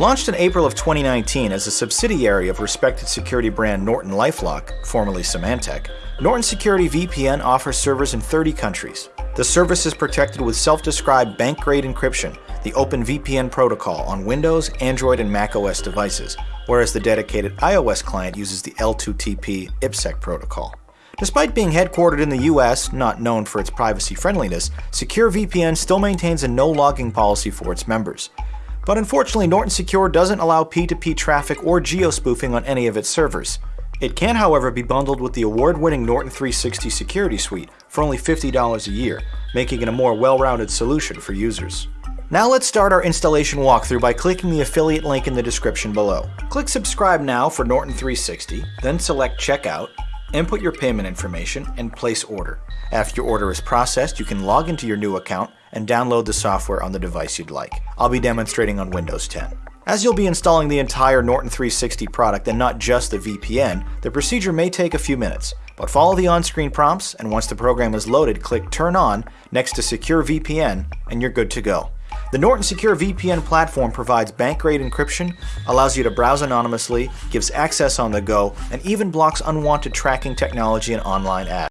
Launched in April of 2019 as a subsidiary of respected security brand Norton LifeLock, formerly Symantec, Norton Security VPN offers servers in 30 countries. The service is protected with self-described bank-grade encryption, the OpenVPN protocol on Windows, Android, and macOS devices, whereas the dedicated iOS client uses the L2TP IPsec protocol. Despite being headquartered in the US, not known for its privacy friendliness, SecureVPN still maintains a no-logging policy for its members. But unfortunately, Norton Secure doesn't allow P2P traffic or geo-spoofing on any of its servers. It can, however, be bundled with the award-winning Norton 360 Security Suite for only $50 a year, making it a more well-rounded solution for users. Now let's start our installation walkthrough by clicking the affiliate link in the description below. Click subscribe now for Norton 360, then select checkout, input your payment information, and place order. After your order is processed, you can log into your new account and download the software on the device you'd like. I'll be demonstrating on Windows 10. As you'll be installing the entire Norton 360 product and not just the VPN, the procedure may take a few minutes, but follow the on-screen prompts and once the program is loaded, click Turn On next to Secure VPN and you're good to go. The Norton Secure VPN platform provides bank-grade encryption, allows you to browse anonymously, gives access on the go, and even blocks unwanted tracking technology and online ads.